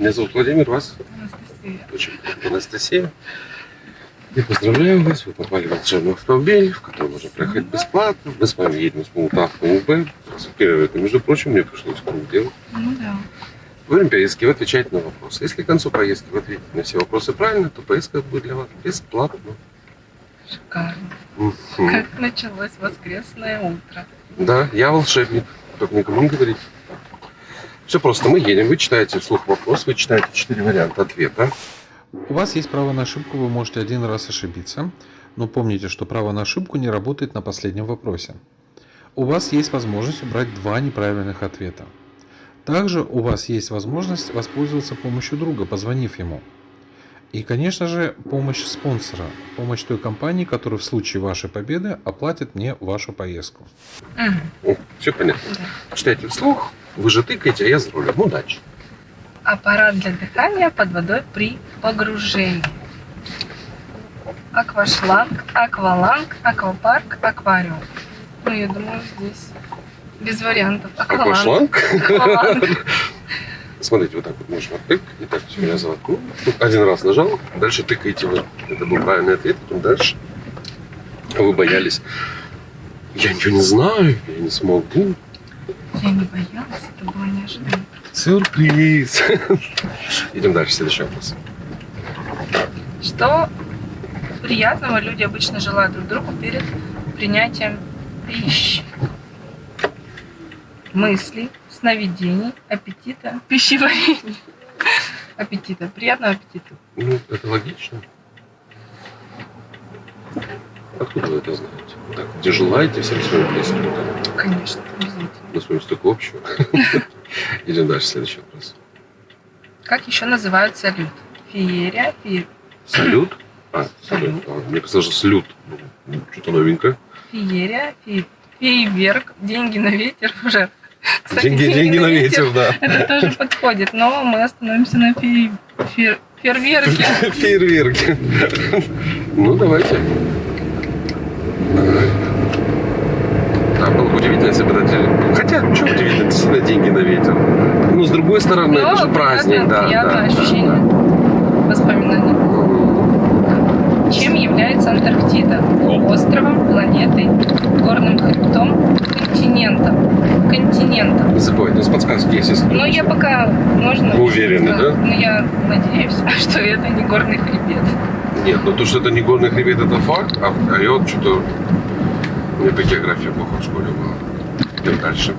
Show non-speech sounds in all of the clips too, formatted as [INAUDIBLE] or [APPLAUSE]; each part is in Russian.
Меня зовут Владимир, вас? Анастасия. Очень Анастасия. Я поздравляю вас, вы попали в волшебный автомобиль, в который можно проехать бесплатно. Мы с вами едем с Полтавка УБ. Первое, между прочим, мне пришлось круг делать. Ну да. Во время поездки вы отвечаете на вопросы. Если к концу поездки вы ответите на все вопросы правильно, то поездка будет для вас бесплатна. Шикарно. Как началось воскресное утро. Да, я волшебник, только никому не говорите. Все просто, мы едем, вы читаете вслух вопрос, вы читаете четыре варианта ответа. У вас есть право на ошибку, вы можете один раз ошибиться, но помните, что право на ошибку не работает на последнем вопросе. У вас есть возможность убрать два неправильных ответа. Также у вас есть возможность воспользоваться помощью друга, позвонив ему. И, конечно же, помощь спонсора, помощь той компании, которая в случае вашей победы оплатит мне вашу поездку. Мгм. все понятно. Да. Читайте вслух, вы же тыкаете, а я за рулем. Удачи. Аппарат для дыхания под водой при погружении. Аквашланг, акваланг, аквапарк, аквариум. Ну, я думаю, здесь без вариантов. Акваланг. шланг? [LAUGHS] Акваланг. Смотрите, вот так вот можно тык. Итак, все, я заткнул. Один раз нажал, дальше тыкаете вы. Это был правильный ответ, потом дальше. Вы боялись. Я ничего не знаю, я не смогу. Я не боялась, это было неожиданно. Сюрприз. Идем дальше, следующий вопрос. Что приятного люди обычно желают друг другу перед принятием пищи? Мыслей, сновидений, аппетита, пищеварения. [LAUGHS] Аппетита. Приятного аппетита. Ну, это логично. Откуда вы это знаете? Так, где желаете всем своим близким? да? Конечно, обязательно. Мы с вами столько общего. Идем дальше, следующий вопрос. Как еще называют салют? Феерия, фе- Салют? А, салют. А, Мне казалось, что салют. Ну, Что-то новенькое. феерия, фе- фейерверк, деньги на ветер уже. Кстати, деньги, деньги на ветер, да. Это тоже подходит, но мы остановимся на фе- фе- фейерверке. [LAUGHS] Фейерверки. Ну, давайте. Да, было бы удивительно, если бы дали... Хотя, что удивительно, действительно деньги на ветер. Ну, с другой стороны, это же праздник, да. приятное да, ощущение. да, Воспоминания. да. Чем является Антарктида? Островом, планетой, горным хребтом, континентом. Континентом. Не забывайте, у нас подсказки есть, если... Но я пока можно. Вы уверены, да? Но я надеюсь, [LAUGHS] что это не горный хребет. Нет, ну то, что это не горный хребет, это факт, а, а я вот что-то... Меня по географии плохо в школе было. Идем дальше.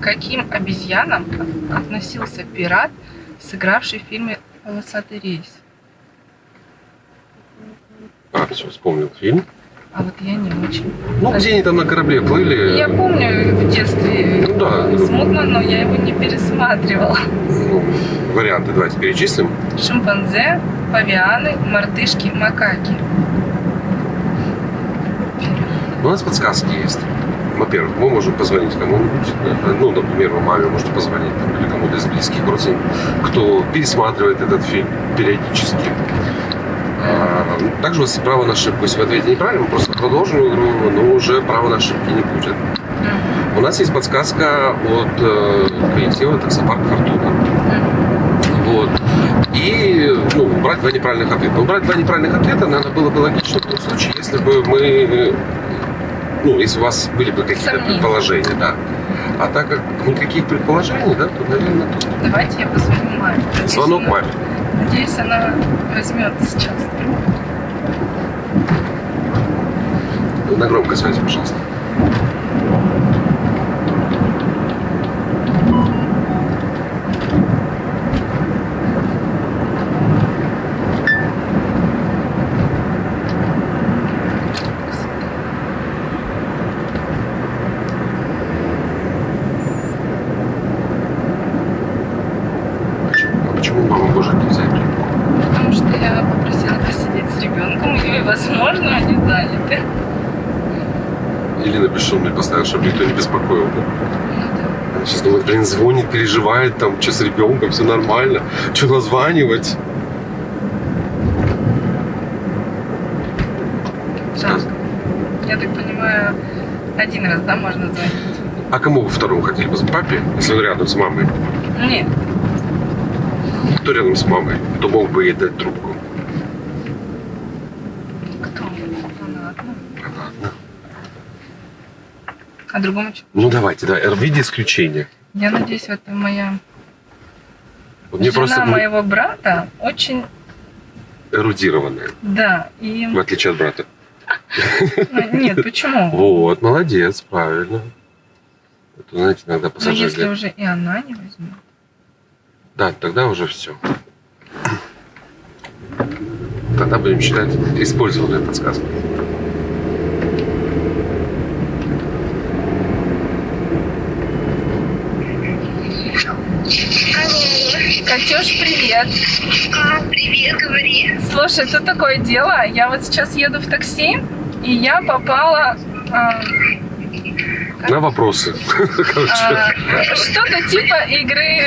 К каким обезьянам относился пират, сыгравший в фильме «Полосатый рейс»? А, все, вспомнил фильм. А вот я не очень. Ну, где они там на корабле плыли? Я помню в детстве Ну да. смутно, но я его не пересматривала. Ну, варианты давайте перечислим. Шимпанзе, павианы, мартышки, макаки. У нас подсказки есть. Во-первых, мы можем позвонить кому-нибудь, э, ну, например, маме можете позвонить, там, или кому-то из близких родственников, кто пересматривает этот фильм периодически. А, Также у вас есть право на ошибку. Если вы ответите неправильно, мы просто продолжим игру, но уже права на ошибки не будет. У нас есть подсказка от э, коллектива таксопарк Фортуна. Вот. И ну, брать два неправильных ответа. Но брать два неправильных ответа, наверное, было бы логично в том случае, если бы мы, ну, если у вас были бы какие-то предположения, да. А так как никаких предположений, да, то, наверное, тут Давайте я позвоню маме. Надеюсь, звонок она- маме. Надеюсь, она возьмет сейчас. На громкой связи, пожалуйста. Мама может не трубку? Потому что я попросила посидеть с ребенком, и, возможно, они заняты. Или напишу мне поставил, чтобы никто не беспокоил. Ну да. Она сейчас думает, блин, звонит, переживает, там, что с ребенком, все нормально. Что названивать? Жалко. Я так понимаю, один раз, да, можно звонить? А кому вы второму хотели бы? Папе, если он рядом с мамой? Нет. Кто рядом с мамой? Кто мог бы ей дать трубку? Кто? Она одна. Она одна. А другому что? Ну давайте, да, в виде исключения. Я надеюсь, это моя Вот мне жена просто моего брата очень, эрудированная, да, и... в отличие от брата. Ну, Нет, [LAUGHS] почему? Вот, молодец, правильно. Это, знаете, иногда Но пассажиры... если уже и она не возьмет. Да, тогда уже все. Тогда будем считать использованной подсказкой. Катюш, привет. А, привет, говори. Слушай, тут такое дело. Я вот сейчас еду в такси, и я попала... а, На вопросы. [LAUGHS] А, что-то типа игры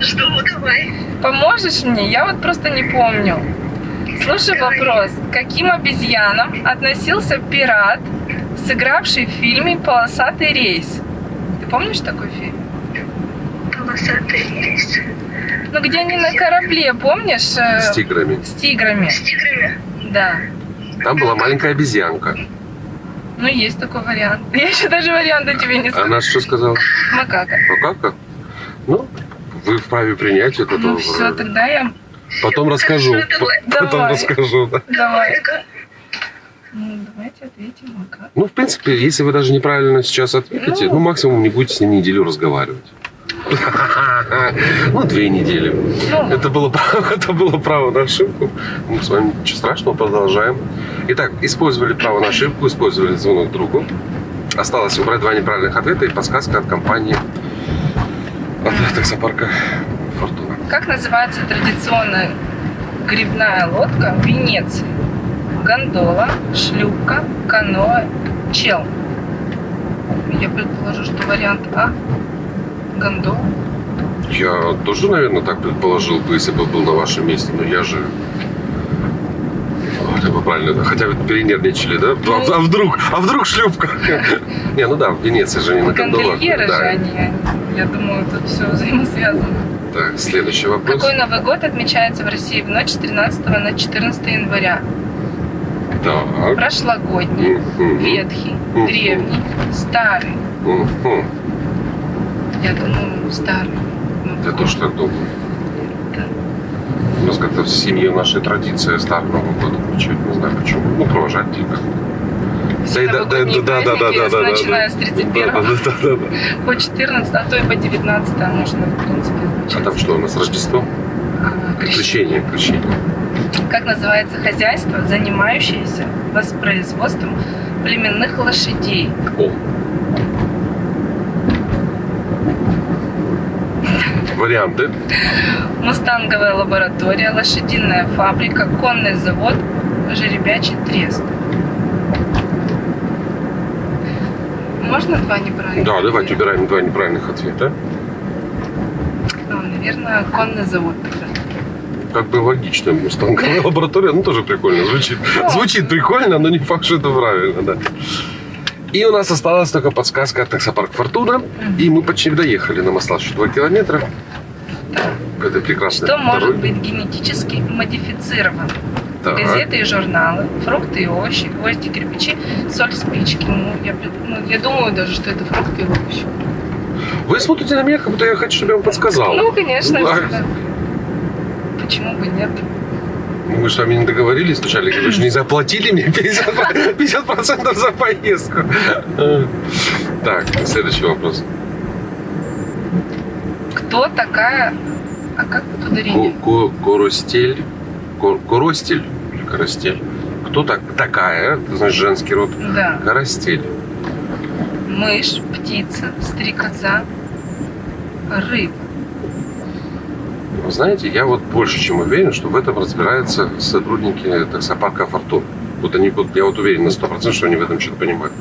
Что, давай. «Поможешь мне?» Я вот просто не помню. Слушай вопрос. К Каким обезьянам относился пират, сыгравший в фильме «Полосатый рейс»? Ты помнишь такой фильм? Полосатый рейс. Ну, где они на корабле, помнишь? э, с тиграми. С тиграми, С тиграми. да. Там была маленькая обезьянка. Ну, есть такой вариант. [LAUGHS] Я еще даже варианта тебе не сказала. Она что сказала? Макака. Макака? Ну, вы вправе принять это. Ну все, тогда я... Потом расскажу. [LAUGHS] Давай. Потом расскажу. да. Давай. Ну, давайте ответим Макака. Ну, в принципе, если вы даже неправильно сейчас ответите, Ну. ну, максимум не будете с ним неделю разговаривать. [LAUGHS] Ну, две недели. Ну, Это было, это было право на ошибку. Мы с вами ничего страшного, продолжаем. Итак, использовали право на ошибку, использовали звонок другу. Осталось убрать два неправильных ответа и подсказка от компании от таксопарка Фортуна. как называется традиционная грибная лодка в Венеции? Гондола, шлюпка, каноэ, чел. Я предположу, что вариант А – гондола. Я тоже, наверное, так предположил бы, если бы был на вашем месте, но я же... Вот, бы правильно, хотя вы перенервничали, да? А, а вдруг? А вдруг шлюпка? Не, ну да, в Венеции же не на гондолах. Гондольеры же они. Я думаю, тут все взаимосвязано. Так, следующий вопрос. Какой Новый год отмечается в России в ночь с 13 на 14 января? Так. Прошлогодний, ветхий, древний, старый. Я думаю, старый. Ну, Я тоже так думаю. Да. У нас как-то в семье нашей традиция Старый Новый год отмечать, не знаю почему. Ну, провожать типа. Все новогодние праздники, начиная с 31 Да, да, да, да, да. по 14, а то и по 19 можно, в принципе, А там что у нас, Рождество? А, крещение. крещение. Как называется хозяйство, занимающееся воспроизводством племенных лошадей? О. Варианты. Мустанговая лаборатория, лошадиная фабрика, конный завод, жеребячий трест. Можно два неправильных? Да, давайте убираем два неправильных ответа. Ну, наверное, конный завод тогда. Как бы логично, мустанговая [LAUGHS] лаборатория, ну тоже прикольно звучит. Ну. Звучит прикольно, но не факт, что это правильно, да. И у нас осталась только подсказка от таксопарк Фортуна. И мы почти доехали. Нам осталось еще 2 километра. К этой прекрасной Что может дороге. быть генетически модифицировано? Так. Газеты и журналы, фрукты и овощи, гвозди, кирпичи, соль, спички. Ну, я, ну, я думаю даже, что это фрукты и овощи. Вы смотрите на меня, как будто я хочу, чтобы я вам подсказал. Ну, конечно, Да. всегда. Почему бы нет? Мы с вами не договорились вначале, вы же не заплатили мне 50%, 50% за поездку. Так, следующий вопрос. Кто такая... А как тут ударение? Ко- ко- Коростель. Кор- Коростель или Коростель? Кто так, такая, это значит женский род, Да. Коростель? Мышь, птица, стрекоза, рыба. Вы знаете, я вот больше чем уверен, что в этом разбираются сотрудники таксопарка Фортун. Вот они, вот, я вот уверен на 100%, что они в этом что-то понимают.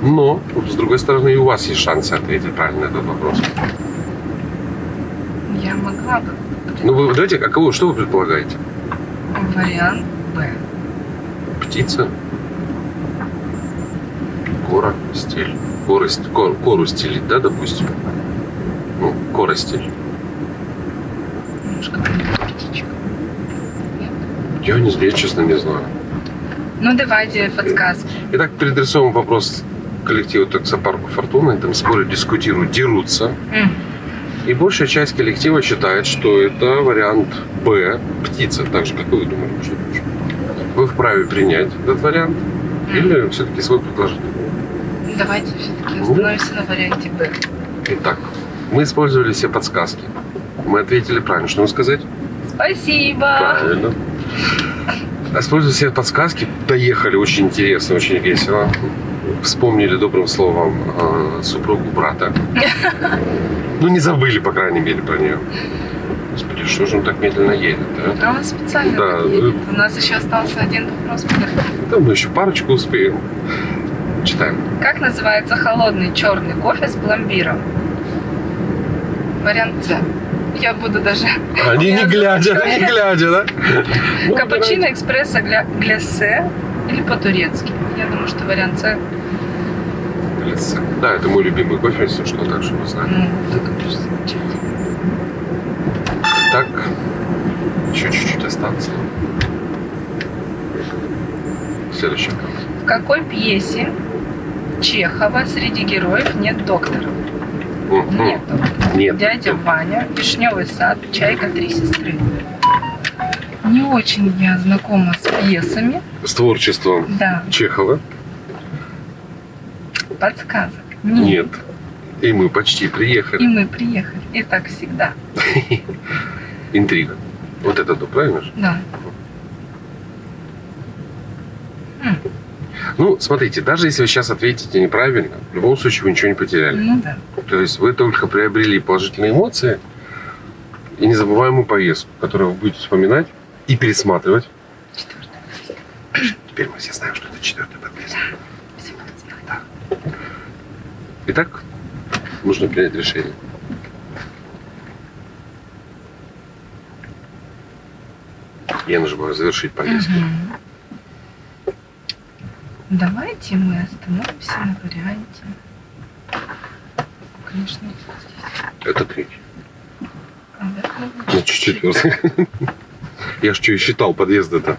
Но, с другой стороны, и у вас есть шансы ответить правильно на этот вопрос. Я могла бы. Ну, вы давайте, а кого, что вы предполагаете? Вариант Б. Птица? Кора, стиль. Корость, кор, кору стелить, да, допустим? Ну, коростель. Немножко птичек. Я, не, я честно не знаю. Ну, давайте подсказки. Итак, переадресовываем вопрос коллективу таксопарку «Фортуна». Там спорят, дискутируют, дерутся. М. И большая часть коллектива считает, что это вариант Б – птица, так же, как и вы думали. Что. Вы вправе принять этот вариант или все-таки свой предложить? Давайте все-таки остановимся на варианте Б. Итак, мы использовали все подсказки. Мы ответили правильно. Что нам сказать? Спасибо. Правильно. Используя все подсказки, доехали очень интересно, очень весело. Вспомнили добрым словом э, супругу брата. [LAUGHS] Ну, не забыли, по крайней мере, про нее. Господи, что же он так медленно едет, а? А он специально Да, так едет. У нас еще остался один вопрос. Да, мы еще парочку успеем. Читаем. Как называется холодный черный кофе с пломбиром? Вариант С. Я буду даже... Они не глядя, не глядя, да? Ну, Капучино, экспресса, гля... глясе или по-турецки? Я думаю, что вариант С. Да, это мой любимый кофе, если что, так что вы замечательно. Так, еще чуть-чуть остаться. Следующий. В какой пьесе Чехова среди героев нет доктора? Мгм. Нет. Нет. Дядя Ваня, Вишневый сад, Чайка, Три сестры. Не очень я знакома с пьесами. С творчеством Да, Чехова подсказок. нет. И мы почти И приехали. мы приехали. И так всегда. [LAUGHS] Интрига. Вот это то, правильно же? Да. Ну, смотрите, даже если вы сейчас ответите неправильно, в любом случае вы ничего не потеряли. Ну да. То есть вы только приобрели положительные эмоции и незабываемую поездку, которую вы будете вспоминать и пересматривать. Четвертое. Теперь мы все знаем, что это четвертый. Все будут знать. Итак, нужно принять решение. Я нажимаю завершить поездку. Мгм. Давайте мы остановимся на варианте. Конечно, здесь. Это третий. А, да, Значит, четвертый. Я ж что и считал подъезды-то.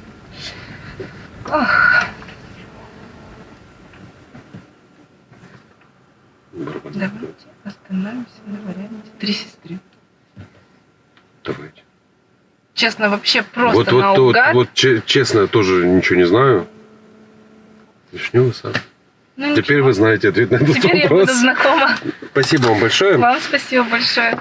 Давайте остановимся на варианте три сестры. Давайте. Честно, вообще просто Вот, вот, вот, наугад. вот, че- честно, тоже ничего не знаю. Вишневый сад. Ну, Теперь ничего. вы знаете ответ на этот Теперь я вопрос. буду знакома. Спасибо вам большое. Вам спасибо большое.